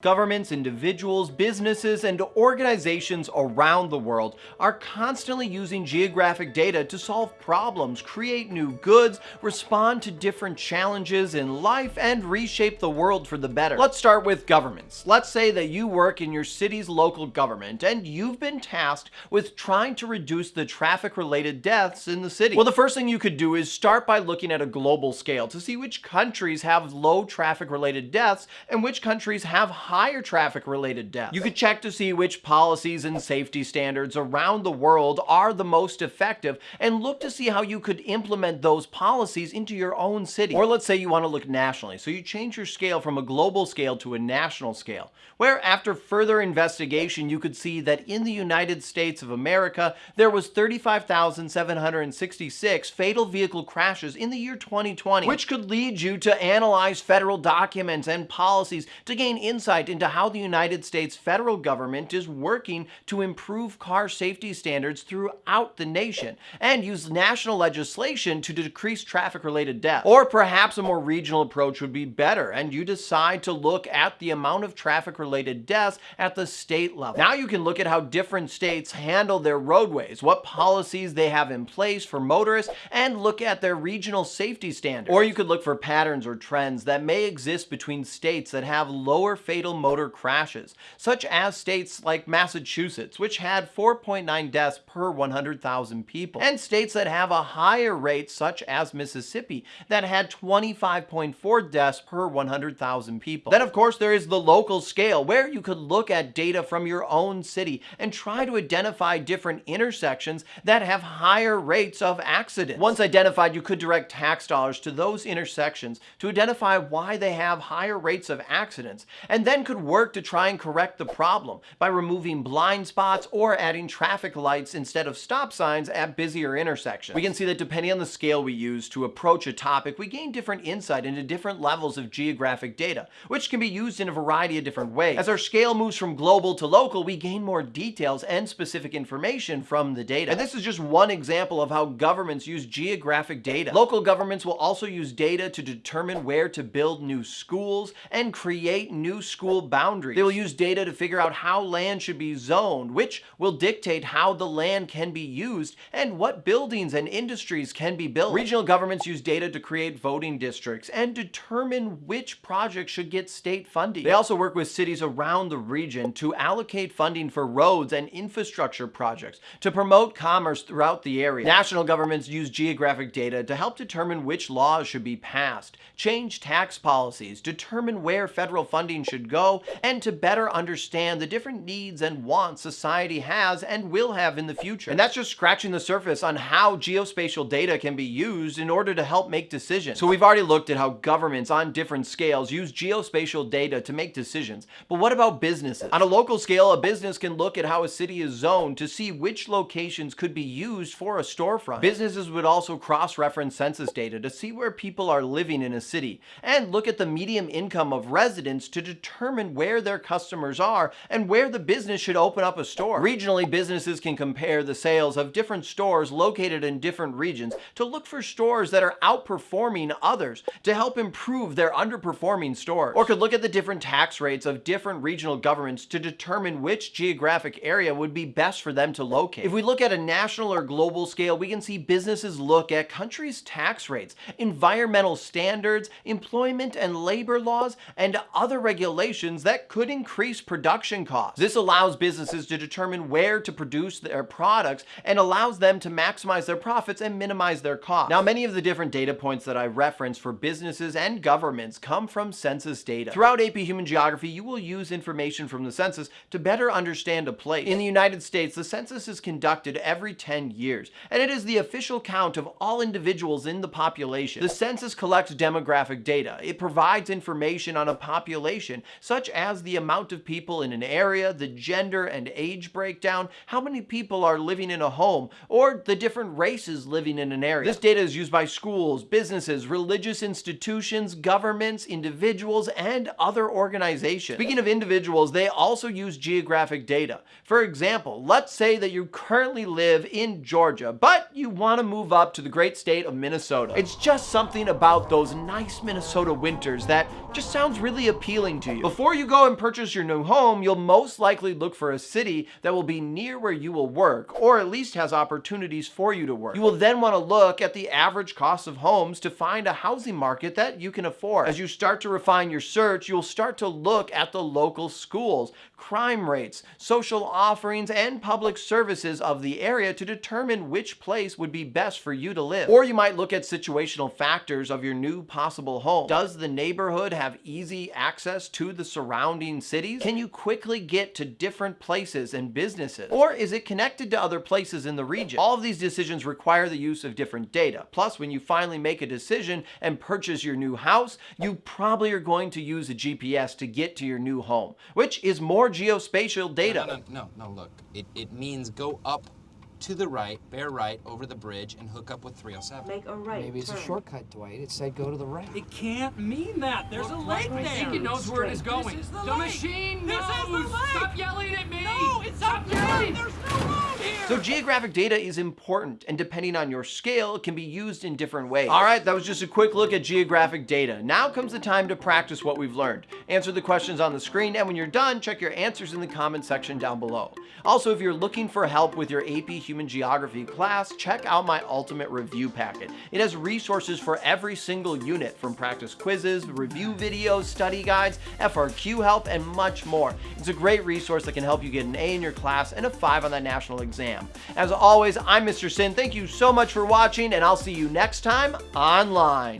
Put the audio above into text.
Governments, individuals, businesses, and organizations around the world are constantly using geographic data to solve problems, create new goods, respond to different challenges in life, and reshape the world for the better. Let's start with governments. Let's say that you work in your city's local government and you've been tasked with trying to reduce the traffic-related deaths in the city. Well, the first thing you could do is start by looking at a global scale to see which countries have low traffic-related deaths and which countries have higher traffic related deaths. You could check to see which policies and safety standards around the world are the most effective and look to see how you could implement those policies into your own city. Or let's say you want to look nationally, so you change your scale from a global scale to a national scale, where after further investigation you could see that in the United States of America there was 35,766 fatal vehicle crashes in the year 2020, which could lead you to analyze federal documents and policies to gain insight insight into how the United States federal government is working to improve car safety standards throughout the nation and use national legislation to decrease traffic-related deaths. Or perhaps a more regional approach would be better and you decide to look at the amount of traffic-related deaths at the state level. Now you can look at how different states handle their roadways, what policies they have in place for motorists, and look at their regional safety standards. Or you could look for patterns or trends that may exist between states that have lower fatal fatal motor crashes, such as states like Massachusetts, which had 4.9 deaths per 100,000 people, and states that have a higher rate, such as Mississippi, that had 25.4 deaths per 100,000 people. Then, of course, there is the local scale, where you could look at data from your own city and try to identify different intersections that have higher rates of accidents. Once identified, you could direct tax dollars to those intersections to identify why they have higher rates of accidents, and then could work to try and correct the problem by removing blind spots or adding traffic lights instead of stop signs at busier intersections. We can see that depending on the scale we use to approach a topic, we gain different insight into different levels of geographic data, which can be used in a variety of different ways. As our scale moves from global to local, we gain more details and specific information from the data. And this is just one example of how governments use geographic data. Local governments will also use data to determine where to build new schools and create new schools school boundaries. They will use data to figure out how land should be zoned, which will dictate how the land can be used and what buildings and industries can be built. Regional governments use data to create voting districts and determine which projects should get state funding. They also work with cities around the region to allocate funding for roads and infrastructure projects to promote commerce throughout the area. National governments use geographic data to help determine which laws should be passed, change tax policies, determine where federal funding should go, go and to better understand the different needs and wants society has and will have in the future. And that's just scratching the surface on how geospatial data can be used in order to help make decisions. So we've already looked at how governments on different scales use geospatial data to make decisions. But what about businesses? On a local scale, a business can look at how a city is zoned to see which locations could be used for a storefront. Businesses would also cross-reference census data to see where people are living in a city and look at the median income of residents to determine determine where their customers are and where the business should open up a store. Regionally, businesses can compare the sales of different stores located in different regions to look for stores that are outperforming others to help improve their underperforming stores. Or could look at the different tax rates of different regional governments to determine which geographic area would be best for them to locate. If we look at a national or global scale, we can see businesses look at countries' tax rates, environmental standards, employment and labor laws, and other regulations that could increase production costs. This allows businesses to determine where to produce their products and allows them to maximize their profits and minimize their costs. Now, many of the different data points that I reference for businesses and governments come from census data. Throughout AP Human Geography, you will use information from the census to better understand a place. In the United States, the census is conducted every 10 years, and it is the official count of all individuals in the population. The census collects demographic data. It provides information on a population such as the amount of people in an area, the gender and age breakdown, how many people are living in a home, or the different races living in an area. This data is used by schools, businesses, religious institutions, governments, individuals, and other organizations. Speaking of individuals, they also use geographic data. For example, let's say that you currently live in Georgia, but you want to move up to the great state of Minnesota. It's just something about those nice Minnesota winters that just sounds really appealing to you. Before you go and purchase your new home, you'll most likely look for a city that will be near where you will work, or at least has opportunities for you to work. You will then want to look at the average cost of homes to find a housing market that you can afford. As you start to refine your search, you'll start to look at the local schools, crime rates, social offerings, and public services of the area to determine which place would be best for you to live. Or you might look at situational factors of your new possible home. Does the neighborhood have easy access to the surrounding cities? Can you quickly get to different places and businesses? Or is it connected to other places in the region? All of these decisions require the use of different data. Plus, when you finally make a decision and purchase your new house, you probably are going to use a GPS to get to your new home, which is more geospatial data. No, no, no, no, look. It, it means go up to the right, bear right, over the bridge, and hook up with 307. Make a right Maybe it's turn. a shortcut, Dwight. It said go to the right. It can't mean that. There's a lake right there. there. I think it knows where it is going. This is the the lake. machine This knows. is the lake. Stop yelling at me. No, it's Stop up there. yelling. There's no road here. So geographic data is important and depending on your scale, it can be used in different ways. All right, that was just a quick look at geographic data. Now comes the time to practice what we've learned. Answer the questions on the screen and when you're done, check your answers in the comment section down below. Also, if you're looking for help with your AP Human Geography class, check out my Ultimate Review Packet. It has resources for every single unit from practice quizzes, review videos, study guides, FRQ help, and much more. It's a great resource that can help you get an A in your class and a 5 on that national exam. As always, I'm Mr. Sinn. Thank you so much for watching, and I'll see you next time online.